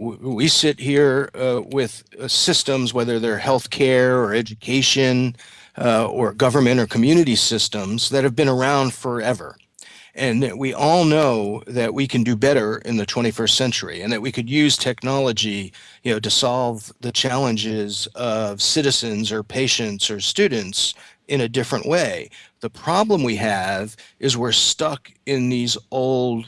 we sit here uh, with uh, systems, whether they're healthcare or education uh, or government or community systems that have been around forever. And we all know that we can do better in the 21st century and that we could use technology you know, to solve the challenges of citizens or patients or students in a different way. The problem we have is we're stuck in these old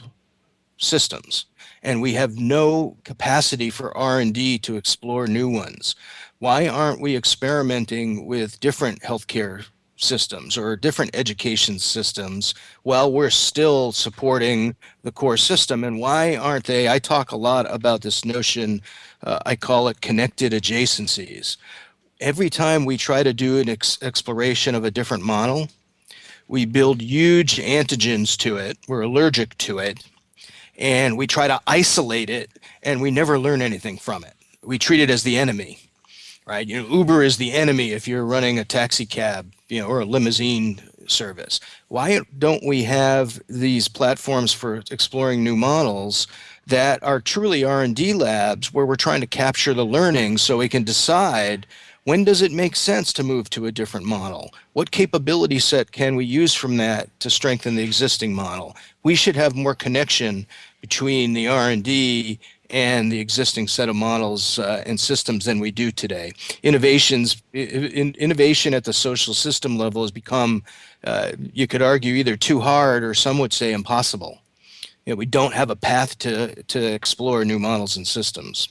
systems. And we have no capacity for R&D to explore new ones. Why aren't we experimenting with different healthcare systems or different education systems while we're still supporting the core system? And why aren't they i talk a lot about this notion uh, i call it connected adjacencies. Every time we try to do an ex exploration of a different model we build huge antigens to it. We're allergic to it and we try to isolate it and we never learn anything from it we treat it as the enemy right? You know, Uber is the enemy if you're running a taxi cab, you know, or a limousine service. Why don't we have these platforms for exploring new models that are truly R&D labs where we're trying to capture the learning so we can decide when does it make sense to move to a different model? What capability set can we use from that to strengthen the existing model? We should have more connection between the R&D and the existing set of models uh, and systems than we do today. Innovations, in, innovation at the social system level has become, uh, you could argue, either too hard or some would say impossible. You know, we don't have a path to, to explore new models and systems.